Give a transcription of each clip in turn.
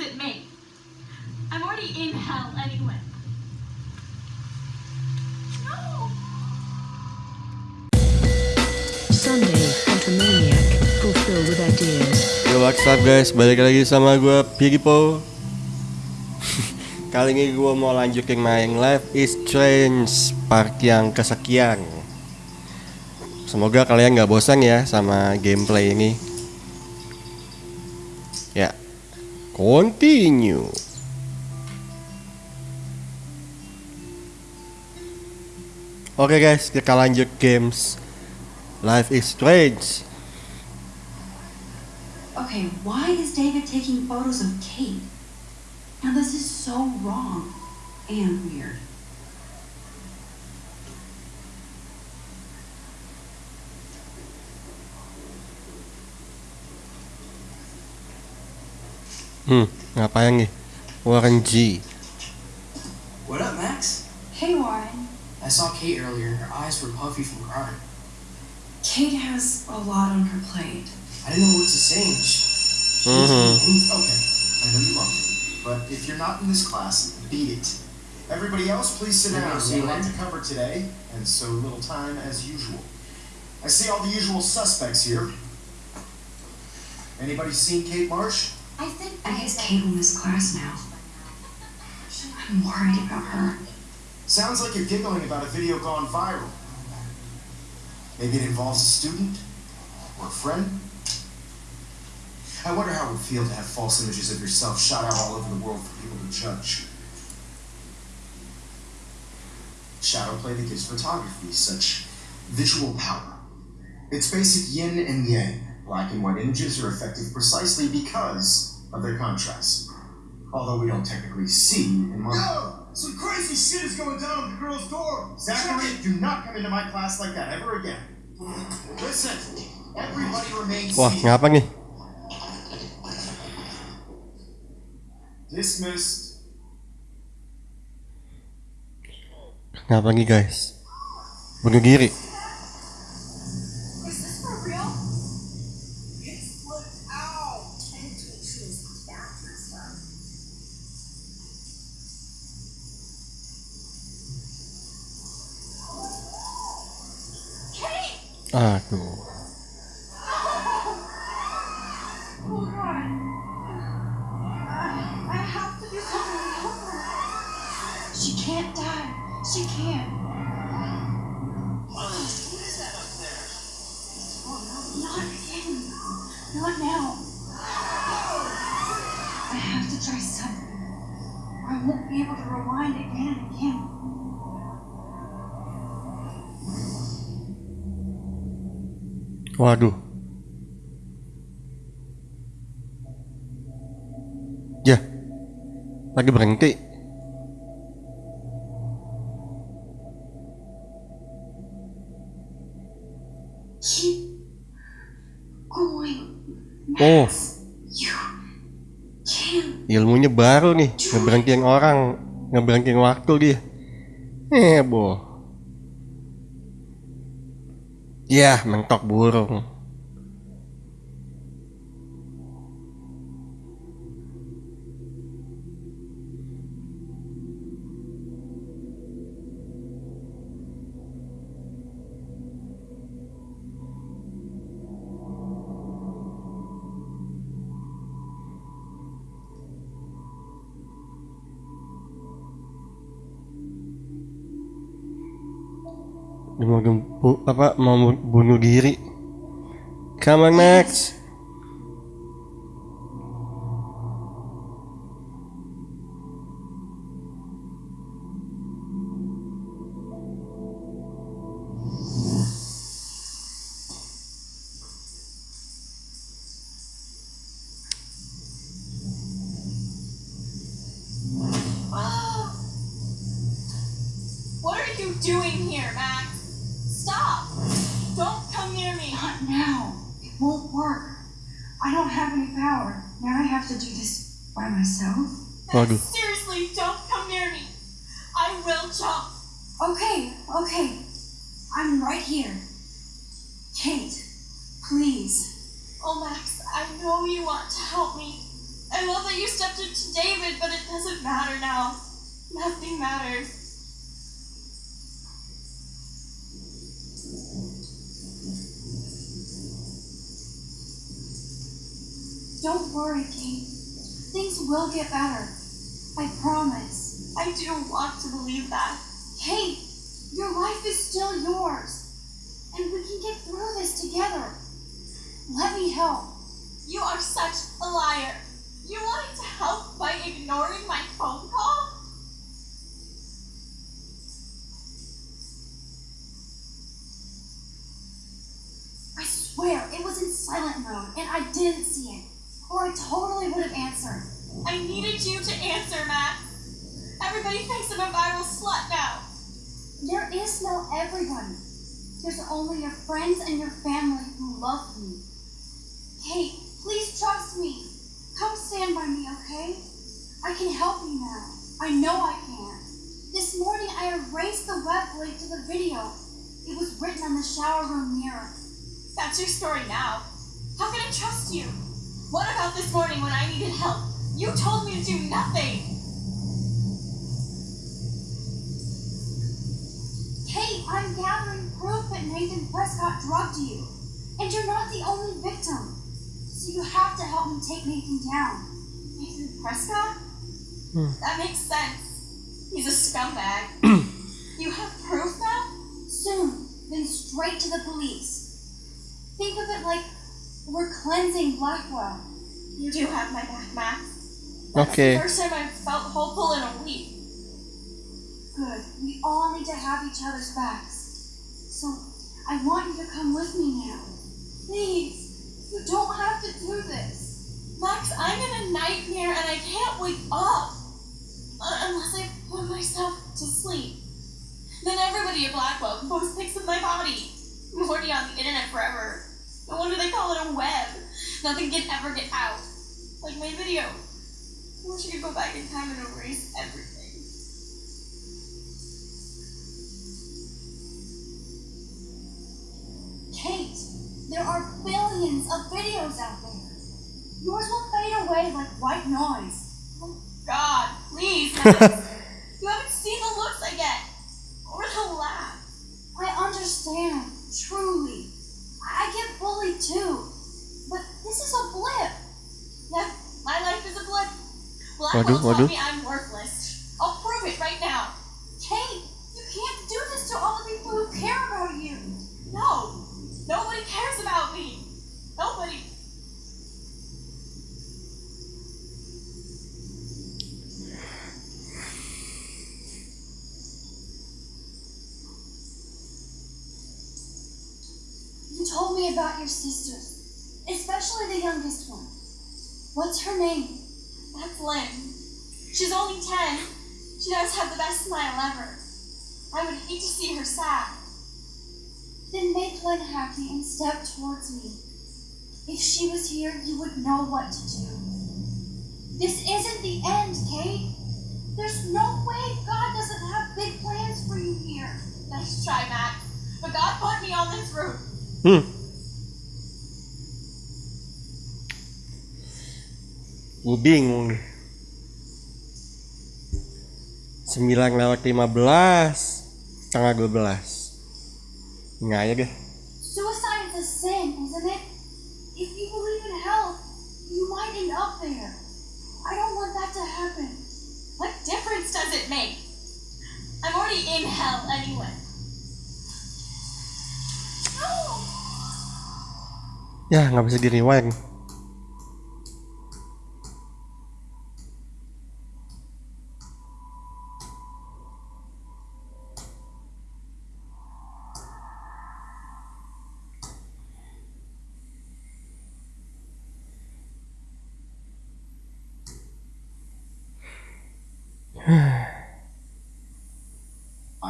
it make? I'm already in hell anyway. No! Sunday, fulfilled with ideas. Yo what's up guys, balik lagi sama gue Pigipo Kali ini gue mau lanjutin main Life is Strange part yang kesekian Semoga kalian gak bosan ya sama gameplay ini Continue Oke guys, kita lanjut games Life is Strange Okay, why is David taking photos of Kate? Now, this is so wrong and weird. Hmm, ngapain nih? Warren G What up, Max? Hey, Warren. I saw Kate earlier. Her eyes were puffy from crying. Kate has a lot on her plate. I didn't know what to say. and She, she Mhm. Okay, I know you love me, but if you're not in this class, beat it. Everybody else, please sit down. so We have a you lot like- to cover today, and so little time as usual. I see all the usual suspects here. Anybody seen Kate Marsh? I think I guess Kate will miss class now. I'm worried about her. Sounds like you're giggling about a video gone viral. Maybe it involves a student or a friend. I wonder how it would feel to have false images of yourself shot out all over the world for people to judge. Shadow play that gives photography such visual power. It's basic yin and yang. Black and white images are effective precisely because of their contrast. Although we don't technically see in one. Yo! Some crazy shit is going down at the girl's door! Zachary, do not come into my class like that ever again. Listen, everybody remains Wah, seated. ngapa nih? Dismissed. Ngapa nih guys? Bunuh diri She can't die. She can't. Not again. Not now. I have to try something. Or I won't be able to rewind again and again. Waduh Ya Lagi berhenti Oh. Ilmunya baru nih, ngeberangking orang, ngeberangking waktu dia. Eh, boh. Ya, mentok burung. Mau gempu, apa mau bunuh diri. Come on Max. Doing here, Max? Now. It won't work. I don't have any power. Now I have to do this by myself. Waduh Seriously, don't come near me. I will jump. Okay, okay. I'm right here. Kate, please. Oh, Max, I know you want to help me. I love that you stepped up to David, but it doesn't matter now. Nothing matters. Don't worry, Kate. Things will get better. I promise. I do want to believe that. Kate, your life is still yours. And we can get through this together. Let me help. You are such a liar. You wanted to help by ignoring my phone call? I swear, it was in silent mode, and I didn't see it. Or I totally would have answered. I needed you to answer, Max. Everybody thinks I'm a viral slut now. There is no everyone. There's only your friends and your family who love me. Kate, please trust me. Come stand by me, okay? I can help you now. I know I can. This morning I erased the web link to the video. It was written on the shower room mirror. That's your story now. How can I trust you? What about this morning when I needed help? You told me to do nothing. Kate, I'm gathering proof that Nathan Prescott drugged you. And you're not the only victim. So you have to help me take Nathan down. Nathan Prescott? Hmm. That makes sense. He's a scumbag. you have proof now? Soon, then straight to the police. Think of it like we're cleansing Blackwell. You do have my back, Max. That's Oke. the first time I've felt hopeful in a week. Good. We all need to have each other's backs. So, I want you to come with me now. Please. You don't have to do this. Max, I'm in a nightmare and I can't wake up. Uh, unless I put myself to sleep. Then everybody at Blackwell can post pics of my body. I'm on the internet forever. No wonder they call it a web. Nothing can ever get out. Like my video. I wish I could go back in time and erase everything. Kate, there are billions of videos out there. Yours will fade away like white noise. Oh, God, please, Max. you haven't seen the looks I get. Or the laugh. I understand, truly. I get bullied too. But this is a blip. Yeah, my life is a blip. Blackwell me I'm worthless. I'll prove it right now. Kate, you can't do this to all the people who care about you. No, nobody cares about me. Nobody. You told me about your sisters, especially the youngest one. What's her name? That's Lynn. She's only 10. She does have the best smile ever. I would hate to see her sad. Then make Lynn happy and step towards me. If she was here, you would know what to do. This isn't the end, Kate. There's no way God doesn't have big plans for you here. Nice try, Max. But God put me on this route. Hmm. Gue bingung 9 lewat 15 Setengah 12 Nggak aja deh Suicide is a sin, isn't it? If you believe in hell, you might end up there. I don't want that to happen. What difference does it make? I'm already in hell anyway. No! Ya nggak bisa di rewind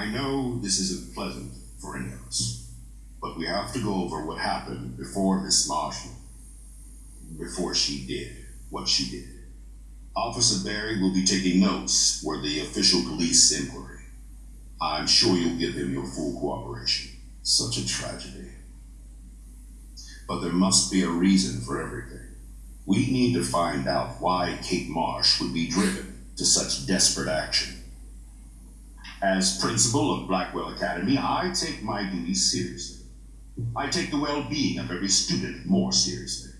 I know this isn't pleasant for any of us, but we have to go over what happened before Miss Marshall, before she did what she did. Officer Berry will be taking notes for the official police inquiry. I'm sure you'll give him your full cooperation. Such a tragedy. But there must be a reason for everything. We need to find out why Kate Marsh would be driven to such desperate action. As principal of Blackwell Academy, I take my duties seriously. I take the well being of every student more seriously.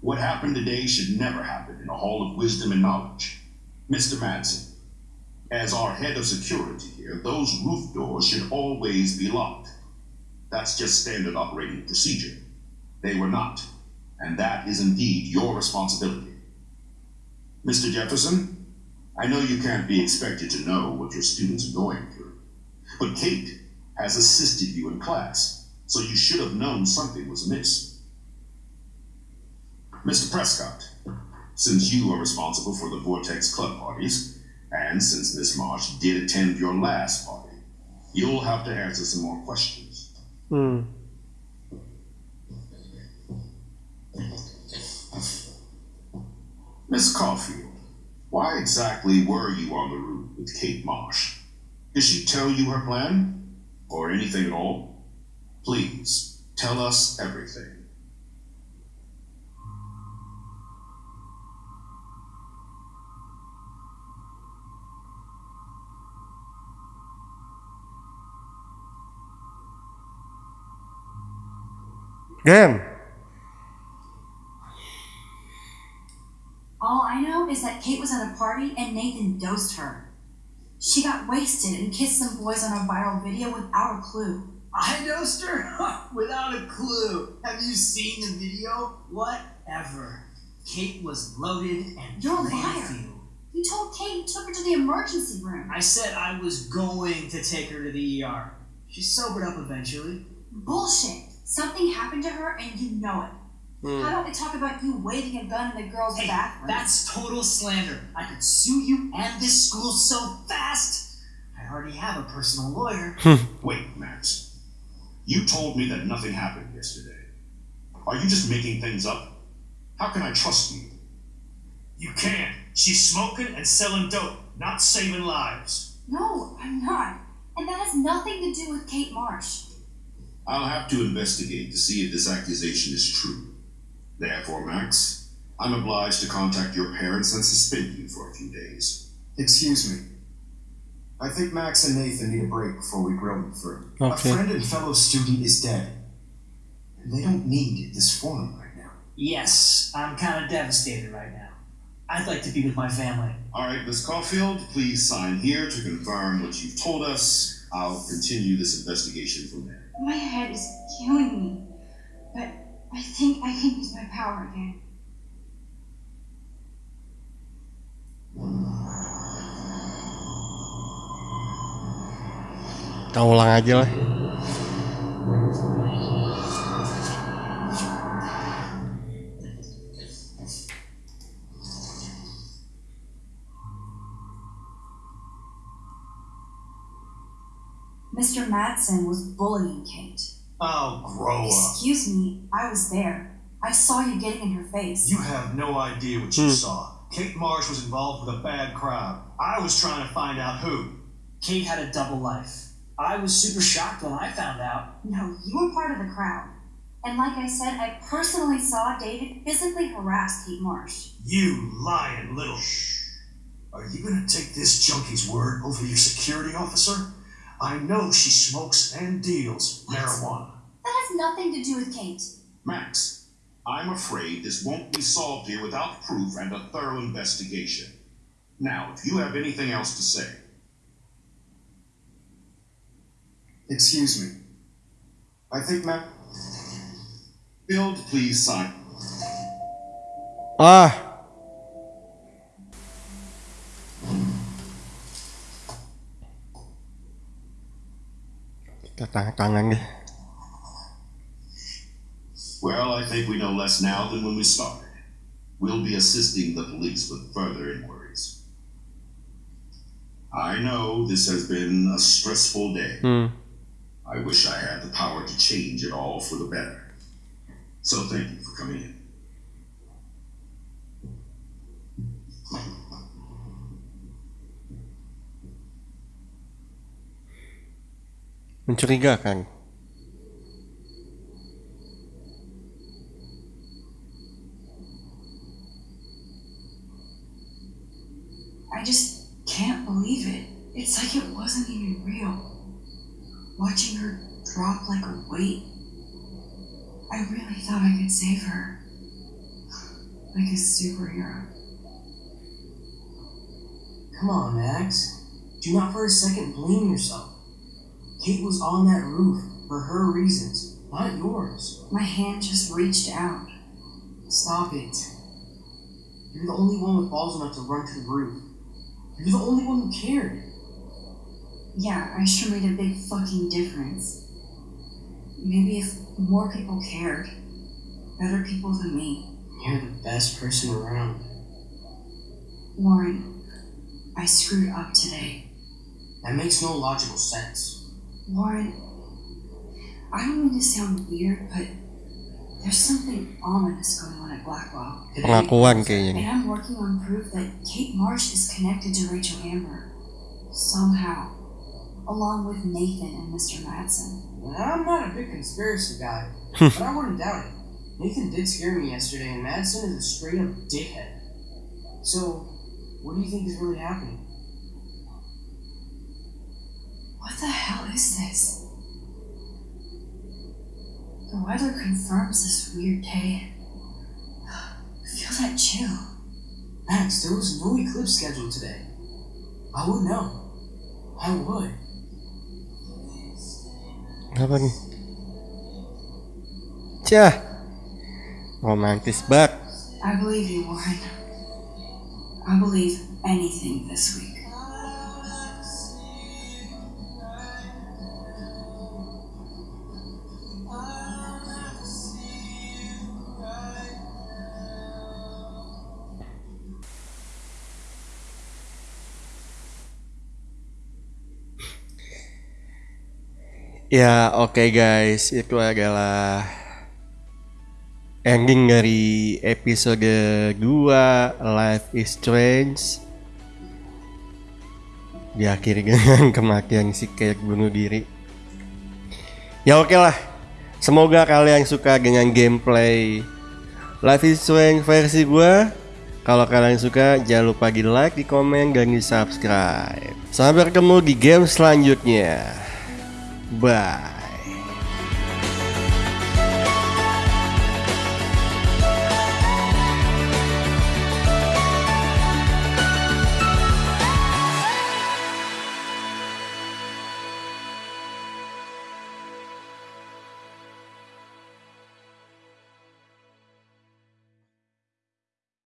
What happened today should never happen in a hall of wisdom and knowledge. Mr. Madsen, as our head of security here, those roof doors should always be locked. That's just standard operating procedure. They were not, and that is indeed your responsibility. Mr. Jefferson, I know you can't be expected to know what your students are going through, but Kate has assisted you in class, so you should have known something was amiss. Mr. Prescott, since you are responsible for the Vortex Club parties, and since Miss Marsh did attend your last party, you'll have to answer some more questions. Hmm. Miss Caulfield, why exactly were you on the route with Kate Marsh? Did she tell you her plan? Or anything at all? Please, tell us everything. Game. All I know is that Kate was at a party and Nathan dosed her. She got wasted and kissed some boys on a viral video without a clue. I dosed her without a clue. Have you seen the video? Whatever. Kate was loaded and You're a liar. You told Kate you took her to the emergency room. I said I was going to take her to the ER. She sobered up eventually. Bullshit. Something happened to her and you know it. Hmm. How don't we talk about you waving a gun in the girls' Hey, bathroom? that's total slander. I could sue you and this school so fast. I already have a personal lawyer. Wait, Max. You told me that nothing happened yesterday. Are you just making things up? How can I trust you? You can't. She's smoking and selling dope, not saving lives. No, I'm not. And that has nothing to do with Kate Marsh. I'll have to investigate to see if this accusation is true. Therefore, Max, I'm obliged to contact your parents and suspend you for a few days. Excuse me. I think Max and Nathan need a break before we grill them further. Okay. A friend and fellow student is dead. And they don't need this forum right now. Yes, I'm kind of devastated right now. I'd like to be with my family. All right, Miss Caulfield, please sign here to confirm what you've told us. I'll continue this investigation from there. My head is killing me. But I think I can use my power again. Kita ulang aja lah. Mr. Madsen was bullying Kate. Oh, grow up. Excuse me, I was there. I saw you getting in her face. You have no idea what you Hmm. saw. Kate Marsh was involved with a bad crowd. I was trying to find out who. Kate had a double life. I was super shocked when I found out. No, you were part of the crowd. And like I said, I personally saw David physically harass Kate Marsh. You lying little shh. Are you gonna take this junkie's word over your security officer? I know she smokes and deals marijuana. That has nothing to do with Kate. Max, I'm afraid this won't be solved here without proof and a thorough investigation. Now, if you have anything else to say, Excuse me. I think Max. Build, please sign. Ah. Tangan tangan deh. Well, I think we know less now than when we started. We'll be assisting the police with further inquiries. I know this has been a stressful day. Hmm. I wish I had the power to change it all for the better. So thank you for coming in. mencurigakan I just can't believe it. It's like it wasn't even real. Watching her drop like a weight. I really thought I could save her. Like a superhero. Come on, Max. Do not for a second blame yourself. Kate was on that roof for her reasons, not yours. My hand just reached out. Stop it. You're the only one with balls enough to run to the roof. You're the only one who cared. Yeah, I sure made a big fucking difference. Maybe if more people cared, better people than me. You're the best person around. Warren, I screwed up today. That makes no logical sense. Warren, I don't mean to sound weird, but there's something ominous going on at Blackwell. Pengakuan kayaknya. And I'm working on proof that Kate Marsh is connected to Rachel Amber. Somehow. Along with Nathan and Mr. Madsen. I'm not a big conspiracy guy, but I wouldn't doubt it. Nathan did scare me yesterday, and Madsen is a straight up dickhead. So, what do you think is really happening? What the this? The weather confirms this weird day. Feel that chill. Max, there was no eclipse scheduled today. I would know. I would. Apa nih? Cah. Romantis banget. I believe you, Warren. I believe anything this week. Ya oke guys, itu adalah ending dari episode 2 Life is Strange. Diakhiri dengan kematian si Kate bunuh diri. Ya oke lah. Semoga kalian suka dengan gameplay Life is Strange versi gua. Kalau kalian suka jangan lupa di like, di komen, dan di subscribe. Sampai ketemu di game selanjutnya Bye